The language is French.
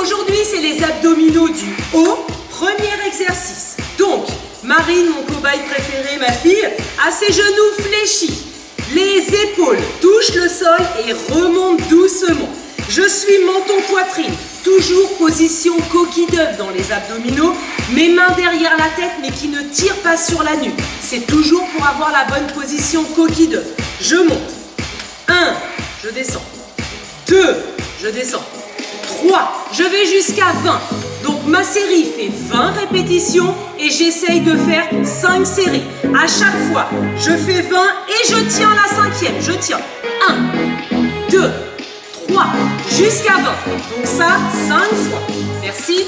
aujourd'hui c'est les abdominaux du haut. Premier exercice. Donc, Marine, mon cobaye préféré, ma fille, a ses genoux fléchis. Les épaules touchent le sol et remontent doucement. Je suis menton-poitrine, toujours position coquille d'œuf dans les abdominaux, mes mains derrière la tête mais qui ne tirent pas sur la nuque. C'est toujours pour avoir la bonne position coquille d'œuf. Je monte. 1, je descends. 2, je descends. 3, je vais jusqu'à 20. Donc ma série fait 20 répétitions et j'essaye de faire 5 séries. À chaque fois, je fais 20 et je tiens la cinquième. Je tiens 1, 2, 3, jusqu'à 20. Donc ça, 5 fois. Merci.